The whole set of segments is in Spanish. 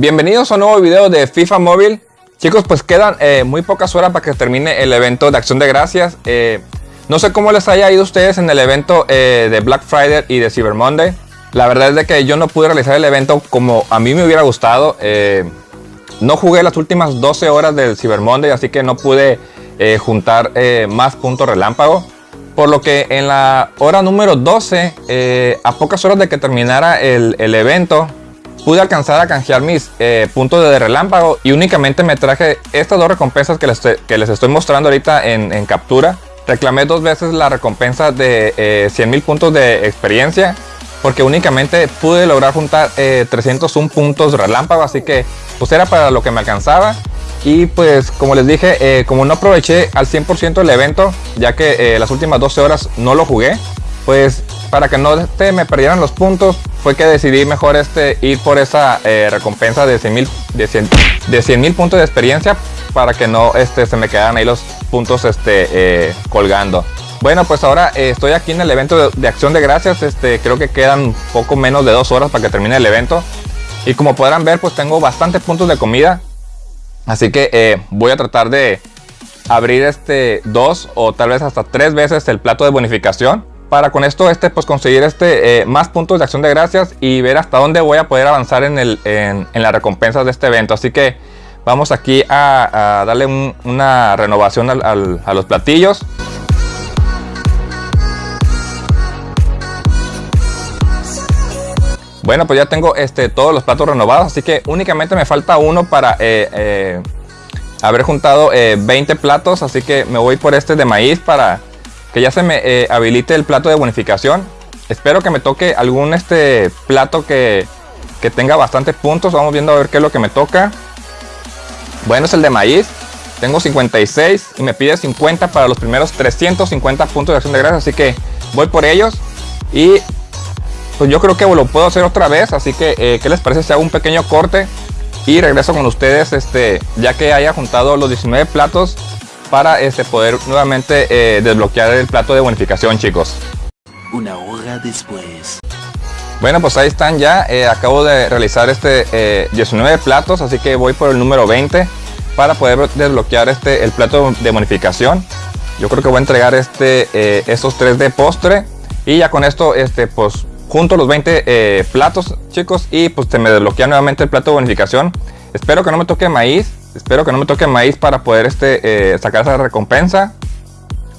Bienvenidos a un nuevo video de FIFA Móvil. Chicos, pues quedan eh, muy pocas horas para que termine el evento de Acción de Gracias. Eh, no sé cómo les haya ido a ustedes en el evento eh, de Black Friday y de Cyber Monday. La verdad es de que yo no pude realizar el evento como a mí me hubiera gustado. no jugué las últimas 12 horas del Cyber Monday, así que no pude juntar más puntos relámpago. Por lo que en la hora número 12, a pocas horas de que terminara el, el evento, pude alcanzar a canjear mis eh, puntos de relámpago y únicamente me traje estas dos recompensas que les, que les estoy mostrando ahorita en, captura. Reclamé dos veces la recompensa de eh, 100 mil puntos de experiencia porque únicamente pude lograr juntar eh, 301 puntos relámpago, así que pues era para lo que me alcanzaba. Y pues como les dije, eh, como no aproveché al 100% el evento, ya que las últimas 12 horas no lo jugué, pues para que no me perdieran los puntos, fue que decidí mejor este, ir por esa eh, recompensa de 100 mil de 100, de puntos de experiencia para que no este, se me quedaran ahí los puntos este, eh, colgando. Bueno, pues ahora eh, estoy aquí en el evento de, Acción de Gracias. Este, creo que quedan poco menos de dos horas para que termine el evento. Y como podrán ver, pues tengo bastantes puntos de comida. Así que voy a tratar de abrir este dos o tal vez hasta tres veces el plato de bonificación para con esto este pues conseguir este eh, más puntos de acción de gracias y ver hasta dónde voy a poder avanzar en, el, en, las recompensas de este evento. Así que vamos aquí a, darle una renovación a los platillos. Bueno pues ya tengo este todos los platos renovados así que únicamente me falta uno para eh, eh, haber juntado 20 platos así que me voy por este de maíz para que ya se me eh, habilite el plato de bonificación. Espero que me toque algún este plato que, que tenga bastantes puntos. Vamos viendo a ver qué es lo que me toca. Bueno, es el de maíz. Tengo 56 y me pide 50 para los primeros 350 puntos de acción de gracias. Así que voy por ellos. Y pues yo creo que lo puedo hacer otra vez. Así que, eh, ¿qué les parece si hago un pequeño corte? Y regreso con ustedes este, ya que haya juntado los 19 platos para este, poder nuevamente eh, desbloquear el plato de bonificación chicos. Una hora después. Bueno pues ahí están ya, eh, acabo de realizar este 19 eh, platos, así que voy por el número 20 para poder desbloquear este el plato de bonificación. Yo creo que voy a entregar este estos tres de postre y ya con esto este pues junto los 20 platos chicos y pues se me desbloquea nuevamente el plato de bonificación. Espero que no me toque maíz Espero que no me toque maíz para poder este, eh, sacar esa recompensa.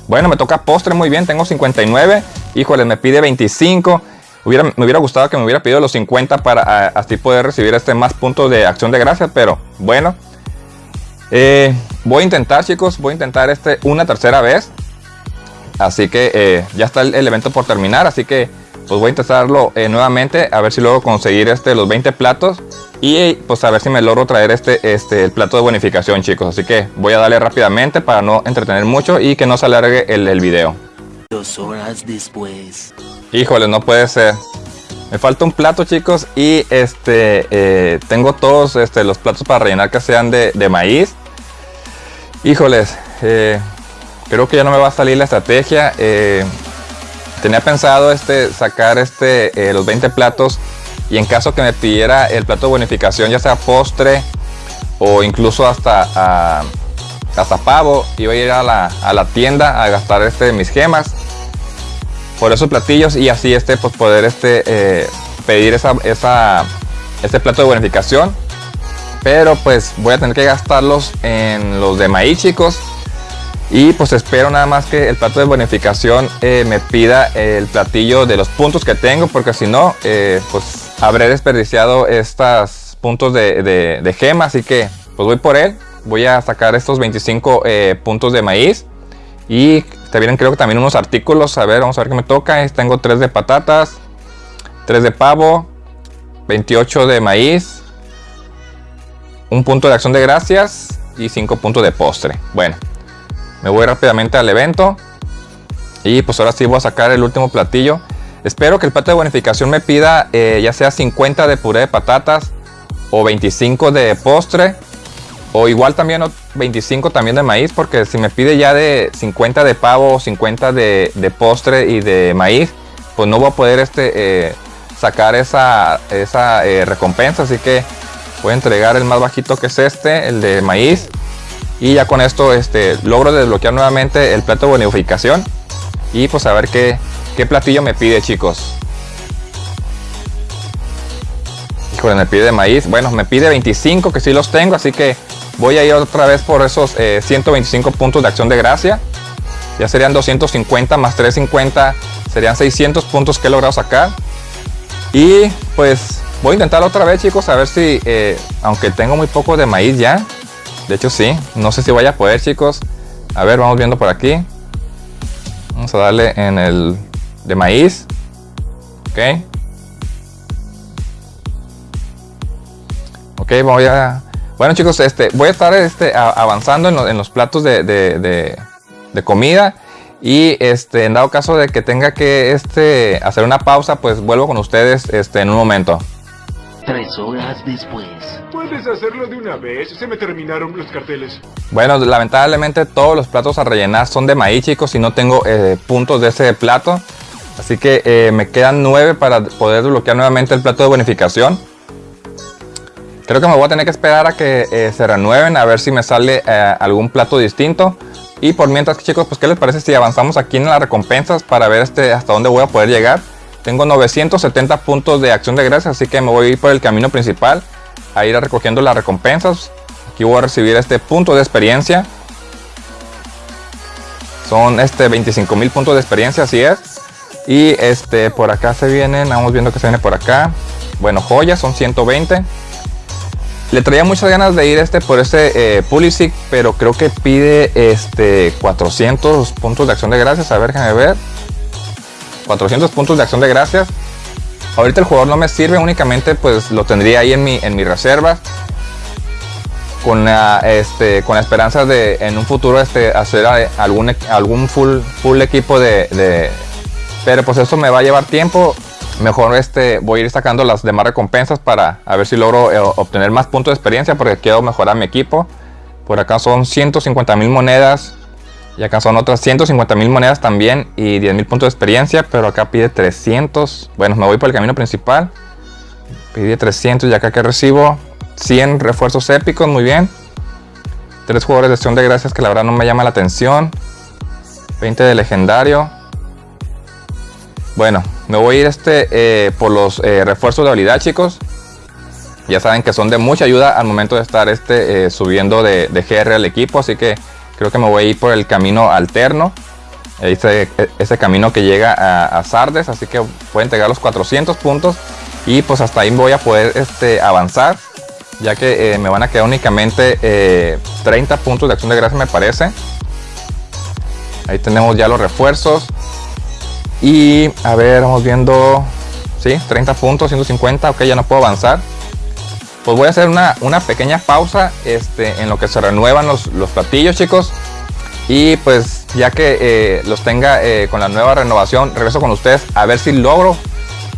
Bueno, me toca postre muy bien, tengo 59. Híjole, me pide 25. Hubiera, me hubiera gustado que me hubiera pedido los 50 para así poder recibir este más puntos de acción de gracias, pero bueno. Eh, voy a intentar, chicos, voy a intentar este una tercera vez. Así que eh, ya está el, evento por terminar, así que pues voy a intentarlo nuevamente a ver si luego conseguir este los 20 platos y pues a ver si me logro traer este, este, el plato de bonificación chicos. Así que voy a darle rápidamente para no entretener mucho y que no se alargue el, el video. Dos horas después. Híjole, no puede ser. Me falta un plato chicos y este eh, tengo todos este, los platos para rellenar que sean de, maíz. Híjoles, eh, creo que ya no me va a salir la estrategia. Eh, tenía pensado este, sacar este, los 20 platos y en caso que me pidiera el plato de bonificación, ya sea postre o incluso hasta, hasta pavo, iba a ir a la, tienda a gastar este, mis gemas por esos platillos y así este, pues poder este, eh, pedir esa, esa, este plato de bonificación. Pero pues voy a tener que gastarlos en los de maíz chicos. Y pues espero nada más que el plato de bonificación eh, me pida el platillo de los puntos que tengo. Porque si no, eh, pues habré desperdiciado estos puntos de, gema, así que pues voy por él. Voy a sacar estos 25 eh, puntos de maíz. Y te vienen creo que también unos artículos. A ver, vamos a ver qué me toca. Tengo 3 de patatas, 3 de pavo, 28 de maíz, un punto de acción de gracias y 5 puntos de postre. Bueno, me voy rápidamente al evento. Y pues ahora sí voy a sacar el último platillo. Espero que el plato de bonificación me pida eh, ya sea 50 de puré de patatas o 25 de postre o igual también 25 también de maíz porque si me pide ya de 50 de pavo o 50 de, postre y de maíz pues no voy a poder este, eh, sacar esa, esa eh, recompensa así que Voy a entregar el más bajito que es este, el de maíz. Y ya con esto este, logro desbloquear nuevamente el plato de bonificación. Y pues a ver qué, qué platillo me pide chicos. Híjole, me pide de maíz. Bueno, me pide 25 que sí los tengo. Así que voy a ir otra vez por esos 125 eh, puntos de acción de gracia. Ya serían 250 más 350. Serían 600 puntos que he logrado sacar. Y pues voy a intentar otra vez chicos. A ver si, eh, aunque tengo muy poco de maíz ya. De hecho sí. No sé si vaya a poder chicos. A ver, vamos viendo por aquí. Vamos a darle en el de maíz. Ok. Ok, voy a... Bueno chicos, este, voy a estar este, avanzando en, los platos de, comida. Y este, en dado caso de que tenga que este, hacer una pausa, pues vuelvo con ustedes este, en un momento. Tres horas después. Puedes hacerlo de una vez, se me terminaron los carteles. Bueno, lamentablemente todos los platos a rellenar son de maíz, chicos, y no tengo eh, puntos de ese plato. Así que eh, me quedan nueve para poder desbloquear nuevamente el plato de bonificación. Creo que me voy a tener que esperar a que eh, se renueven, a ver si me sale algún plato distinto. Y por mientras, chicos, pues ¿qué les parece si avanzamos aquí en las recompensas para ver este, hasta dónde voy a poder llegar? Tengo 970 puntos de acción de gracias, así que me voy a ir por el camino principal a ir recogiendo las recompensas. Aquí voy a recibir este punto de experiencia. Son este 25 mil puntos de experiencia, así es. Y este por acá se vienen, vamos viendo que se viene por acá. Bueno, joyas son 120. Le traía muchas ganas de ir este por ese eh, Pulisic, pero creo que pide este 400 puntos de acción de gracias. A ver, déjame ver. 400 puntos de acción de gracias. Ahorita el jugador no me sirve, únicamente pues lo tendría ahí en mi, en reserva. Con la, este, con la esperanza de en un futuro este, hacer algún, algún full, full equipo de... Pero pues eso me va a llevar tiempo mejor este, voy a ir sacando las demás recompensas para a ver si logro eh, obtener más puntos de experiencia porque quiero mejorar mi equipo. Por acá son 150 mil monedas y acá son otras 150 mil monedas también y 10 mil puntos de experiencia, pero acá pide 300. Bueno, me voy por el camino principal. Pide 300 y acá que recibo 100 refuerzos épicos, muy bien. Tres jugadores de acción de gracias que la verdad no me llama la atención. 20 de legendario. Bueno, me voy a ir este, eh, por los eh, refuerzos de habilidad, chicos. Ya saben que son de mucha ayuda al momento de estar este, eh, subiendo de, GR al equipo. Así que creo que me voy a ir por el camino alterno. Ese, ese camino que llega a, Sardes. Así que a entregar los 400 puntos. Y pues hasta ahí voy a poder este, avanzar. Ya que me van a quedar únicamente 30 puntos de acción de gracia me parece. Ahí tenemos ya los refuerzos. Y a ver, vamos viendo. Sí, 30 puntos, 150. Ok, ya no puedo avanzar. Pues voy a hacer una, pequeña pausa este, en lo que se renuevan los, platillos, chicos. Y pues ya que eh, los tenga eh, con la nueva renovación, regreso con ustedes a ver si logro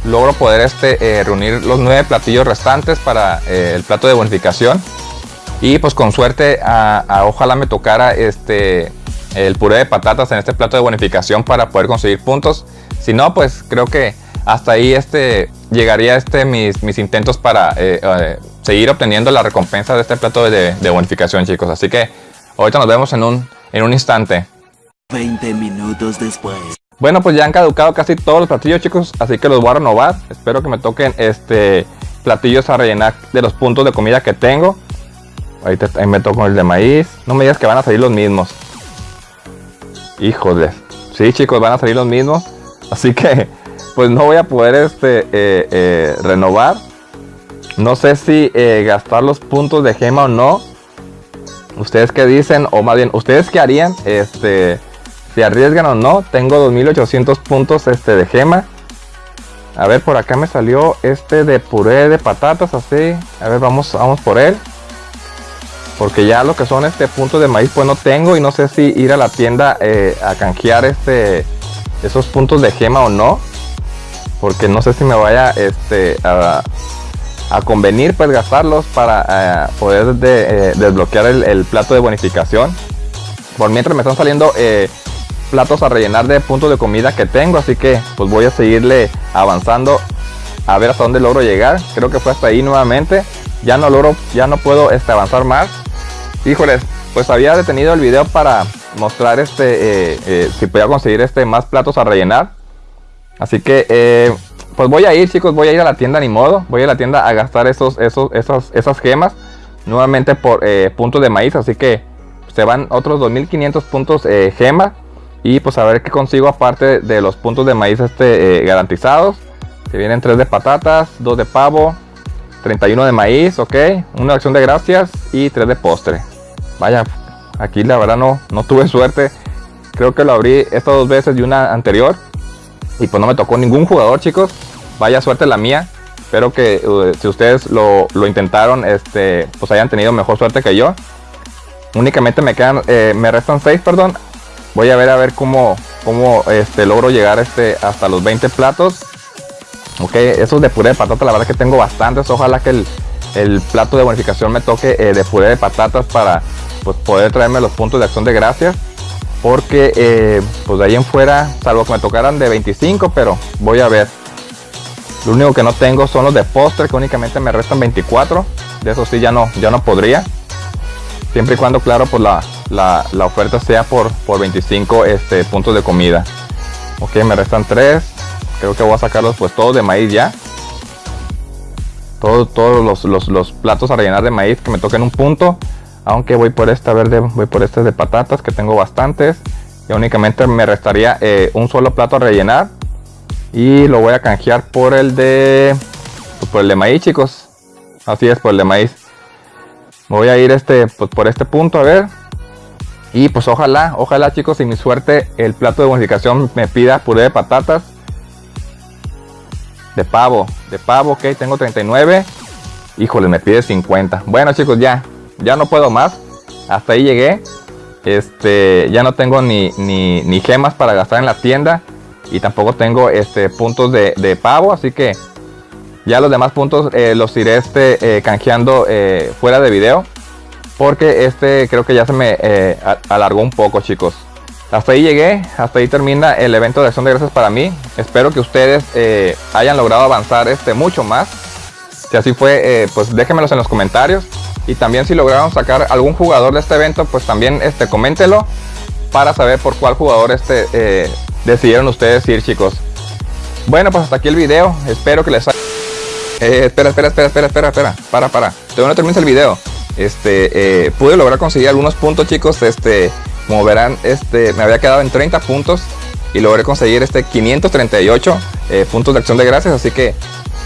logro poder este, eh, reunir los nueve platillos restantes para el plato de bonificación. Y pues con suerte, a, ojalá me tocara este, el puré de patatas en este plato de bonificación para poder conseguir puntos. Si no, pues creo que hasta ahí este, llegaría este, mis, mis intentos para eh, eh, seguir obteniendo la recompensa de este plato de, bonificación, chicos. Así que ahorita nos vemos en un, en un instante. 20 minutos después. Bueno, pues ya han caducado casi todos los platillos, chicos. Así que los voy a renovar. Espero que me toquen este platillos a rellenar de los puntos de comida que tengo. Ahorita ahí me toco el de maíz. No me digas que van a salir los mismos. Híjole. Sí, chicos, van a salir los mismos. Así que, pues no voy a poder este, eh, eh, renovar. No sé si eh, gastar los puntos de gema o no. Ustedes qué dicen, o más bien, ustedes qué harían, este, si arriesgan o no. Tengo 2800 puntos este, de gema. A ver, por acá me salió este de puré de patatas, así. A ver, vamos, vamos por él. Porque ya lo que son este puntos de maíz pues no tengo y no sé si ir a la tienda a canjear este esos puntos de gema o no. Porque no sé si me vaya este a, convenir pues gastarlos para eh, poder eh, desbloquear el, plato de bonificación. Por mientras me están saliendo platos a rellenar de puntos de comida que tengo. Así que pues voy a seguirle avanzando a ver hasta dónde logro llegar. Creo que fue hasta ahí nuevamente. ya no logro, ya no puedo este, avanzar más. Híjoles, pues había detenido el video para mostrar este, eh, eh, si podía conseguir este más platos a rellenar. Así que, eh, pues voy a ir chicos, voy a ir a la tienda ni modo. Voy a la tienda a gastar esos, esos, esas, esas gemas nuevamente por puntos de maíz. Así que se van otros 2500 puntos gemas. Y pues a ver qué consigo aparte de los puntos de maíz este, garantizados. Se vienen 3 de patatas, 2 de pavo, 31 de maíz, ok. Una acción de gracias y 3 de postre. Vaya, aquí la verdad no, no tuve suerte. Creo que lo abrí estas dos veces y una anterior. Y pues no me tocó ningún jugador, chicos. Vaya suerte la mía. Espero que uh, si ustedes lo, intentaron, este, pues hayan tenido mejor suerte que yo. Únicamente me quedan, eh, me restan 6, perdón. Voy a ver a ver cómo, cómo este, logro llegar este, hasta los 20 platos. Ok, esos de puré de patata, la verdad que tengo bastantes. Ojalá que el, plato de bonificación me toque eh, de puré de patatas para pues, poder traerme los puntos de acción de gracias. Porque eh, pues de ahí en fuera, salvo que me tocaran de 25, pero voy a ver. Lo único que no tengo son los de postre, que únicamente me restan 24. De eso sí ya no, ya no podría. Siempre y cuando, claro, pues la, la, oferta sea por, por 25 este, puntos de comida. Ok, me restan 3. Creo que voy a sacarlos pues todos de maíz ya. Todos, todos los, platos a rellenar de maíz que me toquen un punto. Aunque voy por esta verde, voy por este de patatas que tengo bastantes. Y únicamente me restaría eh, un solo plato a rellenar. Y lo voy a canjear por el de... Pues, por el de maíz chicos. Así es, por el de maíz. Voy a ir este, pues, por este punto a ver. Y pues ojalá, ojalá chicos, y mi suerte el plato de bonificación me pida puré de patatas de pavo, de pavo, ok, tengo 39. Híjole, me pide 50. Bueno, chicos, ya, ya no puedo más. Hasta ahí llegué. Este, ya no tengo ni, ni, gemas para gastar en la tienda. Y tampoco tengo este, puntos de, pavo. Así que ya los demás puntos eh, los iré este, eh, canjeando eh, fuera de video. Porque este creo que ya se me alargó un poco, chicos. Hasta ahí llegué, hasta ahí termina el evento de acción de gracias para mí. Espero que ustedes hayan logrado avanzar este mucho más. Si así fue, pues déjenmelos en los comentarios. Y también si lograron sacar algún jugador de este evento, pues también este, coméntelo para saber por cuál jugador este, eh, decidieron ustedes ir, chicos. Bueno, pues hasta aquí el video. Espero que les haya... espera, espera, espera, espera, espera, espera. Para, para. Todavía no termina el video. Este, pude lograr conseguir algunos puntos, chicos. Este, como verán, este, me había quedado en 30 puntos y logré conseguir este 538 eh, puntos de acción de gracias. Así que,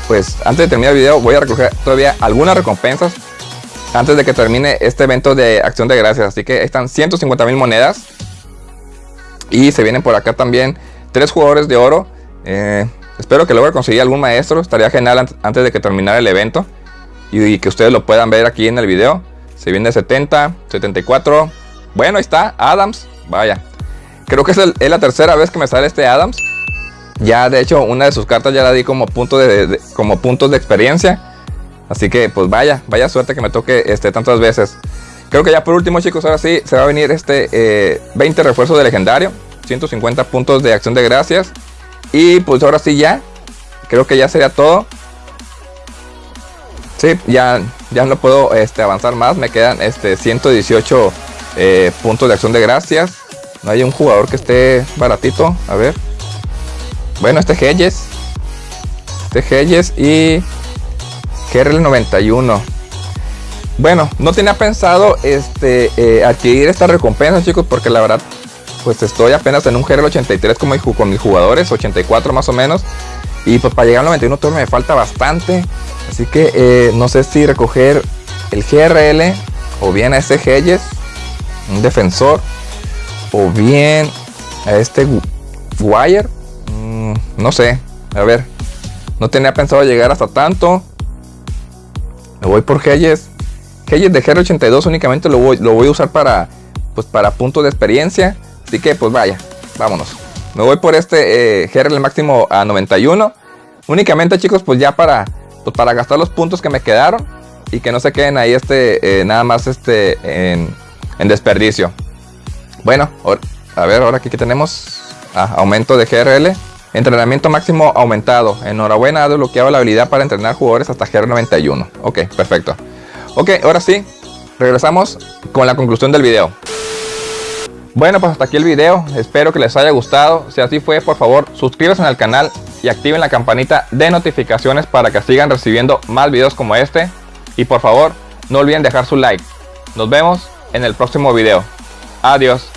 pues, antes de terminar el video, voy a recoger todavía algunas recompensas antes de que termine este evento de acción de gracias. Así que están 150 mil monedas. Y se vienen por acá también tres jugadores de oro. Eh, espero que logre conseguir algún maestro. Estaría genial antes de que terminara el evento. Y, que ustedes lo puedan ver aquí en el video. Se viene 70, 74, bueno, ahí está, Adams. Vaya. Creo que es, la tercera vez que me sale este Adams. Ya, de hecho, una de sus cartas ya la di como, punto de, como puntos de experiencia. Así que, pues vaya, vaya suerte que me toque este, tantas veces. Creo que ya por último, chicos, ahora sí se va a venir este 20 eh, refuerzos de legendario. 150 puntos de acción de gracias. Y pues ahora sí ya. Creo que ya sería todo. Sí, ya, ya no puedo este, avanzar más. Me quedan este, 118 eh, puntos de acción de gracias. No hay un jugador que esté baratito. A ver. Bueno, este Hedges. Este Hedges y GRL91. Bueno, no tenía pensado este, eh, adquirir esta recompensa, chicos, porque la verdad, pues estoy apenas en un GRL83 como con mis jugadores, 84 más o menos. Y pues para llegar al 91 todavía me falta bastante. Así que eh, no sé si recoger el GRL o bien a este Hedges un defensor o bien a este Wire. Mm, no sé, a ver, no tenía pensado llegar hasta tanto. Me voy por Hedges. Hedges de GR82 únicamente lo voy, lo voy a usar para, pues para puntos de experiencia. Así que pues vaya, vámonos. Me voy por este eh, GR máximo a 91. Únicamente chicos, pues ya para, pues para gastar los puntos que me quedaron. Y que no se queden ahí este, eh, nada más este en en desperdicio. Bueno, a ver, ahora aquí que tenemos ah, aumento de GRL. Entrenamiento máximo aumentado. Enhorabuena, ha desbloqueado la habilidad para entrenar jugadores hasta GR91. Ok, perfecto. Ok, ahora sí, regresamos con la conclusión del video. Bueno, pues hasta aquí el video. Espero que les haya gustado. Si así fue, por favor, suscríbanse al canal y activen la campanita de notificaciones para que sigan recibiendo más videos como este. Y por favor, no olviden dejar su like. Nos vemos en el próximo video. Adiós.